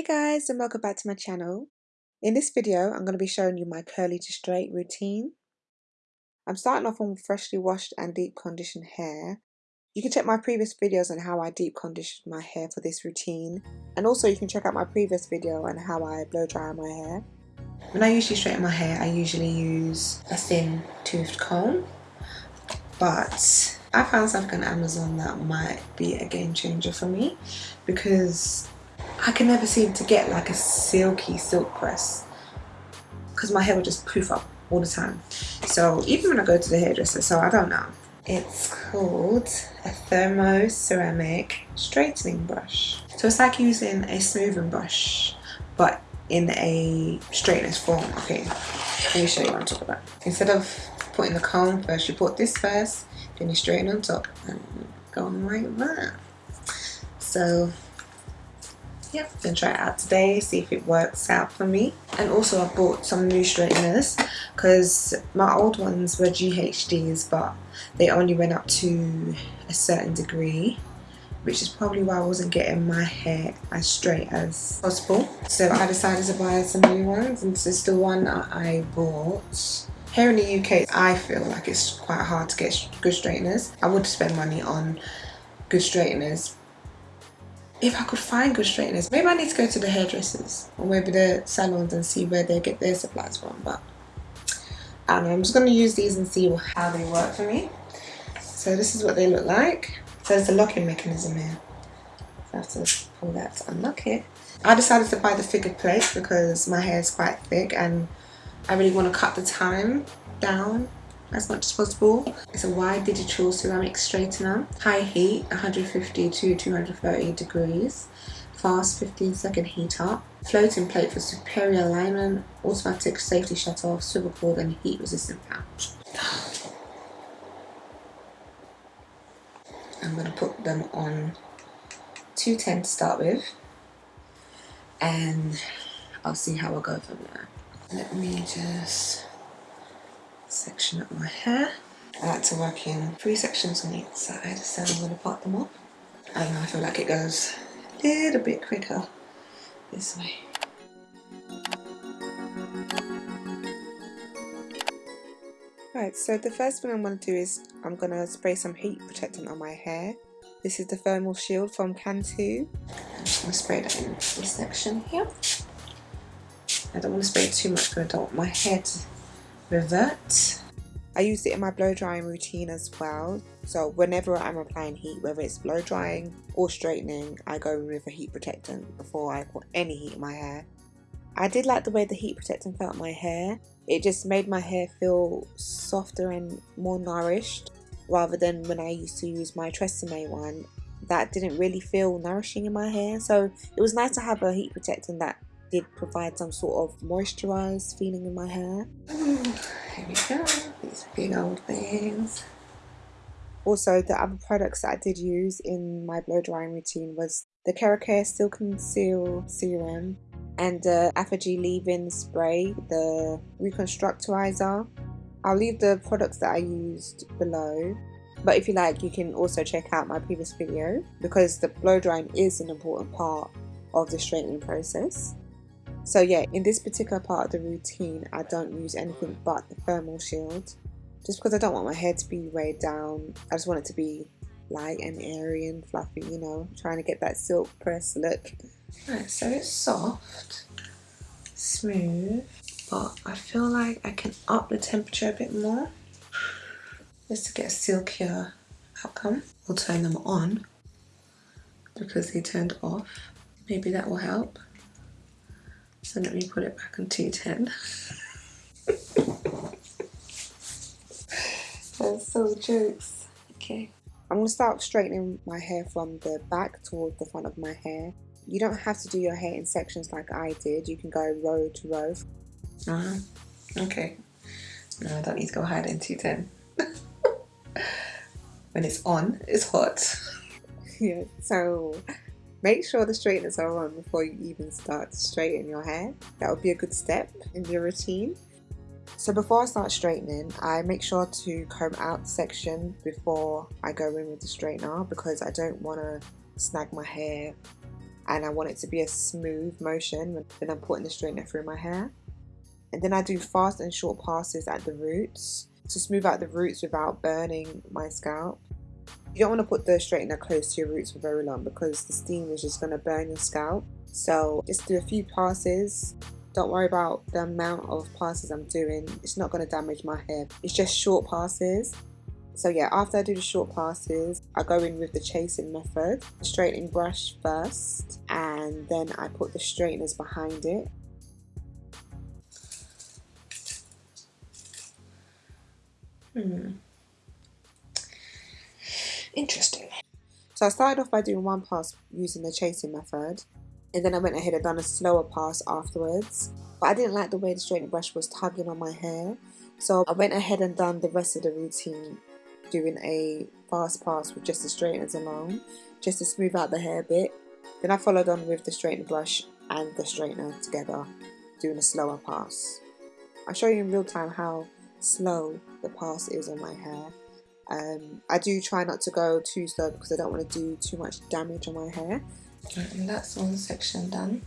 Hey guys and welcome back to my channel. In this video I'm going to be showing you my curly to straight routine. I'm starting off on freshly washed and deep conditioned hair. You can check my previous videos on how I deep conditioned my hair for this routine and also you can check out my previous video on how I blow dry my hair. When I usually straighten my hair I usually use a thin toothed comb but I found something on Amazon that might be a game changer for me because I can never seem to get like a silky silk press because my hair will just poof up all the time. So even when I go to the hairdresser, so I don't know. It's called a thermo ceramic straightening brush. So it's like using a smoothing brush, but in a straightness form. Okay, let me show you what I'm talking about. Instead of putting the comb first, you put this first, then you straighten on top and go on like that. So yeah, gonna try it out today, see if it works out for me. And also I bought some new straighteners because my old ones were GHDs but they only went up to a certain degree which is probably why I wasn't getting my hair as straight as possible. So I decided to buy some new ones and this is the one I bought. Here in the UK, I feel like it's quite hard to get good straighteners. I would spend money on good straighteners if I could find good straighteners. Maybe I need to go to the hairdressers or maybe the salons and see where they get their supplies from. But I don't know, I'm just going to use these and see how they work for me. So this is what they look like. So there's a locking mechanism here. So I have to pull that to unlock it. I decided to buy the figured plate because my hair is quite thick and I really want to cut the time down as much as possible. It's a wide digital ceramic straightener, high heat 150 to 230 degrees, fast 15 second heat up, floating plate for superior alignment, automatic safety shut off, swivel cord and heat resistant pouch. I'm going to put them on 210 to start with and I'll see how I go from there. Let me just section up my hair. I like to work in three sections on each side, so I'm going to part them up. And I feel like it goes a little bit quicker this way. Right, so the first thing I'm going to do is I'm going to spray some heat protectant on my hair. This is the Thermal Shield from Cantu. I'm just going to spray that in this section here. I don't want to spray too much because I don't want my hair to revert. I use it in my blow drying routine as well. So whenever I'm applying heat, whether it's blow drying or straightening, I go with a heat protectant before I put any heat in my hair. I did like the way the heat protectant felt my hair. It just made my hair feel softer and more nourished rather than when I used to use my Tresemme one that didn't really feel nourishing in my hair. So it was nice to have a heat protectant that did provide some sort of moisturized feeling in my hair. Mm, here we go, these big old things. Also, the other products that I did use in my blow drying routine was the Keracare Silk Seal Serum and the Aphogee leave-in spray, the reconstructorizer. I'll leave the products that I used below but if you like you can also check out my previous video because the blow drying is an important part of the straightening process. So yeah, in this particular part of the routine, I don't use anything but the thermal shield. Just because I don't want my hair to be weighed down. I just want it to be light and airy and fluffy, you know, trying to get that silk press look. Right, so it's soft, smooth, but I feel like I can up the temperature a bit more just to get a silkier outcome. We'll turn them on because they turned off. Maybe that will help. So let me put it back on 210. That's so jokes. Okay. I'm going to start straightening my hair from the back towards the front of my hair. You don't have to do your hair in sections like I did. You can go row to row. Uh -huh. Okay. No, I don't need to go higher than 210. when it's on, it's hot. yeah, so Make sure the straighteners are on before you even start to straighten your hair. That would be a good step in your routine. So before I start straightening, I make sure to comb out the section before I go in with the straightener because I don't want to snag my hair and I want it to be a smooth motion when I'm putting the straightener through my hair. And then I do fast and short passes at the roots to smooth out the roots without burning my scalp. You don't want to put the straightener close to your roots for very long because the steam is just going to burn your scalp. So just do a few passes. Don't worry about the amount of passes I'm doing. It's not going to damage my hair. It's just short passes. So yeah, after I do the short passes, I go in with the chasing method. Straightening brush first and then I put the straighteners behind it. Hmm. Interesting. So I started off by doing one pass using the chasing method and then I went ahead and done a slower pass afterwards. But I didn't like the way the straightening brush was tugging on my hair. So I went ahead and done the rest of the routine doing a fast pass with just the straighteners alone just to smooth out the hair a bit. Then I followed on with the straightening brush and the straightener together doing a slower pass. I'll show you in real time how slow the pass is on my hair. Um, I do try not to go too slow because I don't want to do too much damage on my hair. And that's one section done.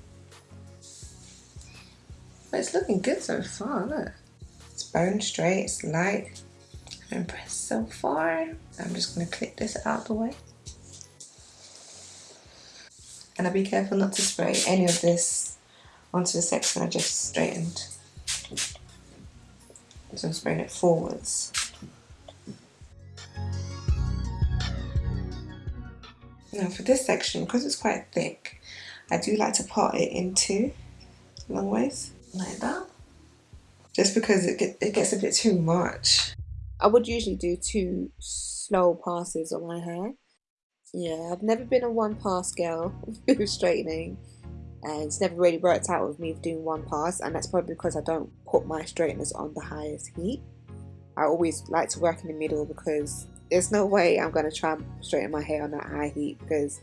But it's looking good so far, look. It's bone straight, it's light. I'm impressed so far. I'm just going to clip this out of the way. And I'll be careful not to spray any of this onto the section I just straightened. So I'm spraying it forwards. Now for this section, because it's quite thick, I do like to part it into long ways, like that. Just because it, get, it gets a bit too much. I would usually do two slow passes on my hair. Yeah, I've never been a one pass girl with straightening and it's never really worked out with me doing one pass and that's probably because I don't put my straighteners on the highest heat. I always like to work in the middle because there's no way I'm going to try and straighten my hair on that high heat because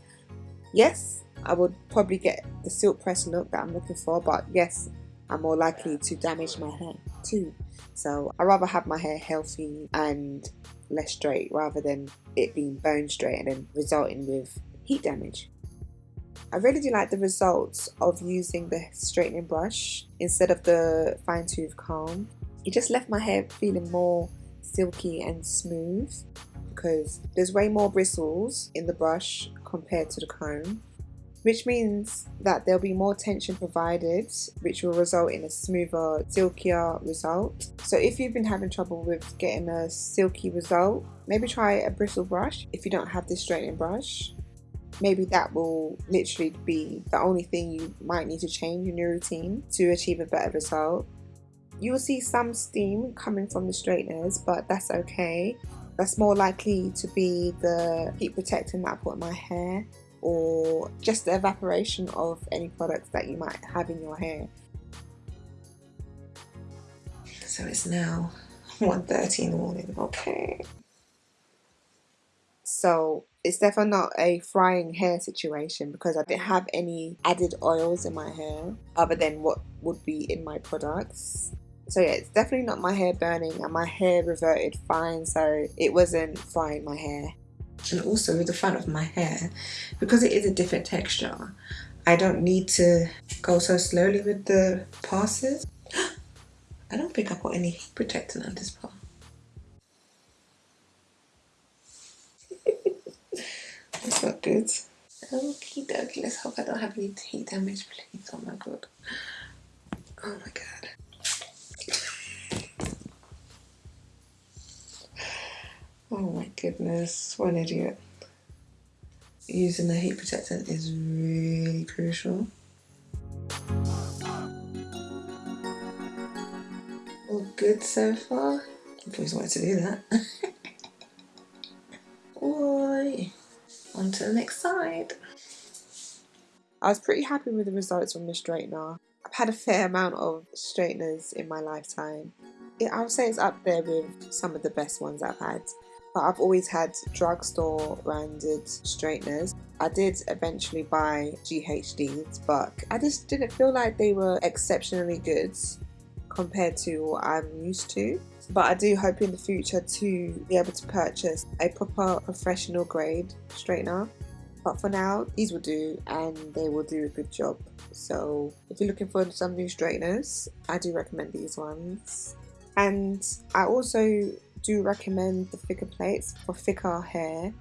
yes, I would probably get the silk press look that I'm looking for but yes, I'm more likely to damage my hair too. So I rather have my hair healthy and less straight rather than it being bone straight and then resulting with heat damage. I really do like the results of using the straightening brush instead of the fine tooth comb. It just left my hair feeling more silky and smooth because there's way more bristles in the brush compared to the comb which means that there'll be more tension provided which will result in a smoother silkier result so if you've been having trouble with getting a silky result maybe try a bristle brush if you don't have this straightening brush maybe that will literally be the only thing you might need to change in your routine to achieve a better result. You will see some steam coming from the straighteners, but that's okay. That's more likely to be the heat protectant that I put in my hair or just the evaporation of any products that you might have in your hair. So it's now 1.30 in the morning, okay. So it's definitely not a frying hair situation because I didn't have any added oils in my hair other than what would be in my products. So yeah, it's definitely not my hair burning and my hair reverted fine so it wasn't frying my hair. And also with the front of my hair, because it is a different texture, I don't need to go so slowly with the passes. I don't think I put any heat protectant on this part. That's not good. Okie dokie, let's hope I don't have any heat damage, please. Oh my god. Oh my god. Oh my goodness, what an idiot. Using the heat protectant is really crucial. All good so far. I've always wanted to do that. Boy on to the next side. I was pretty happy with the results from the straightener. I've had a fair amount of straighteners in my lifetime. I would say it's up there with some of the best ones I've had. But I've always had drugstore branded straighteners. I did eventually buy GHDs, but I just didn't feel like they were exceptionally good compared to what I'm used to. But I do hope in the future to be able to purchase a proper professional grade straightener But for now, these will do and they will do a good job. So if you're looking for some new straighteners, I do recommend these ones. And I also do recommend the thicker plates for thicker hair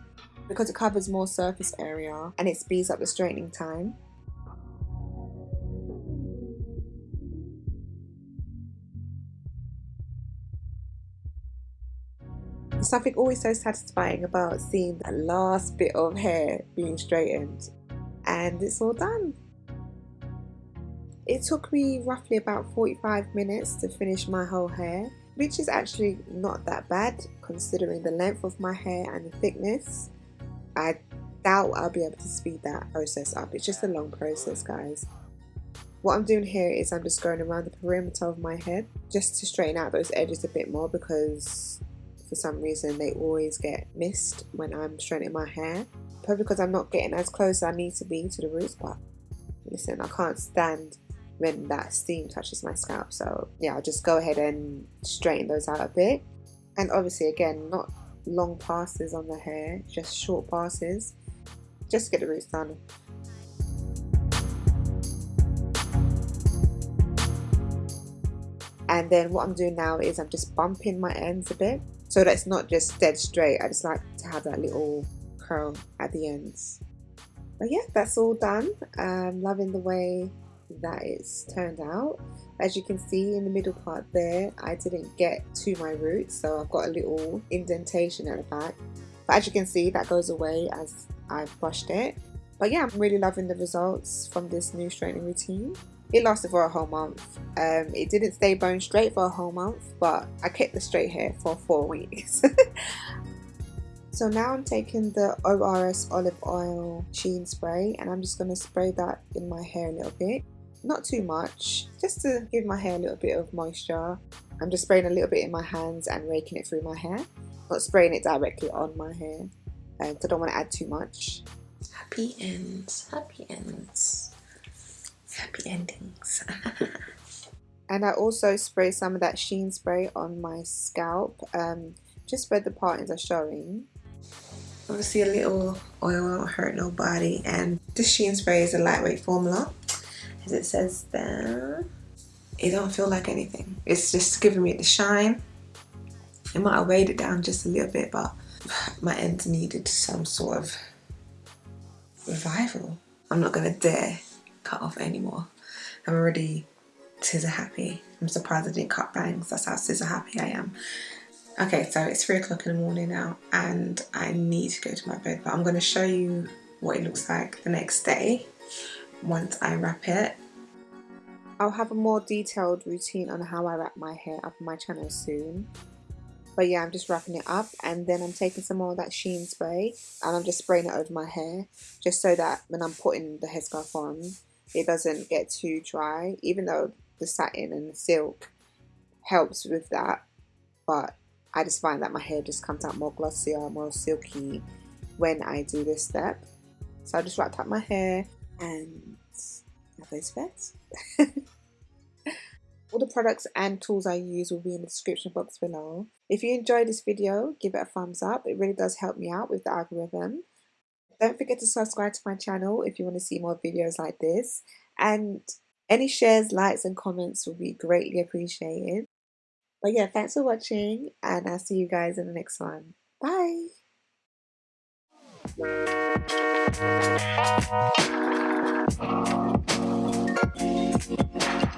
because it covers more surface area and it speeds up the straightening time. There's something always so satisfying about seeing that last bit of hair being straightened and it's all done. It took me roughly about 45 minutes to finish my whole hair which is actually not that bad considering the length of my hair and the thickness. I doubt I'll be able to speed that process up. It's just a long process guys. What I'm doing here is I'm just going around the perimeter of my head just to straighten out those edges a bit more because for some reason they always get missed when I'm straightening my hair. Probably because I'm not getting as close as I need to be to the roots but listen I can't stand when that steam touches my scalp. So yeah I'll just go ahead and straighten those out a bit. And obviously again not long passes on the hair just short passes. Just to get the roots done. And then what I'm doing now is I'm just bumping my ends a bit. So that's not just dead straight. I just like to have that little curl at the ends. But yeah that's all done. Um, loving the way that it's turned out as you can see in the middle part there I didn't get to my roots so I've got a little indentation at the back but as you can see that goes away as I've brushed it but yeah I'm really loving the results from this new straightening routine it lasted for a whole month. Um, it didn't stay bone straight for a whole month, but I kept the straight hair for four weeks. so now I'm taking the ORS olive oil sheen spray and I'm just going to spray that in my hair a little bit. Not too much, just to give my hair a little bit of moisture. I'm just spraying a little bit in my hands and raking it through my hair. Not spraying it directly on my hair, because I don't want to add too much. Happy ends, happy ends happy endings. and I also spray some of that sheen spray on my scalp, um, just where the partings are showing. Obviously a little oil won't hurt nobody and this sheen spray is a lightweight formula as it says there. It don't feel like anything. It's just giving me the shine. It might have weighed it down just a little bit but my ends needed some sort of revival. I'm not gonna dare cut off anymore. I'm already scissor happy. I'm surprised I didn't cut bangs. That's how scissor happy I am. Okay, so it's three o'clock in the morning now and I need to go to my bed, but I'm to show you what it looks like the next day once I wrap it. I'll have a more detailed routine on how I wrap my hair up on my channel soon. But yeah, I'm just wrapping it up and then I'm taking some more of that sheen spray and I'm just spraying it over my hair just so that when I'm putting the headscarf on, it doesn't get too dry even though the satin and the silk helps with that but I just find that my hair just comes out more glossier more silky when I do this step so I just wrapped up my hair and now goes best all the products and tools I use will be in the description box below if you enjoyed this video give it a thumbs up it really does help me out with the algorithm don't forget to subscribe to my channel if you want to see more videos like this. And any shares, likes and comments will be greatly appreciated. But yeah, thanks for watching and I'll see you guys in the next one. Bye!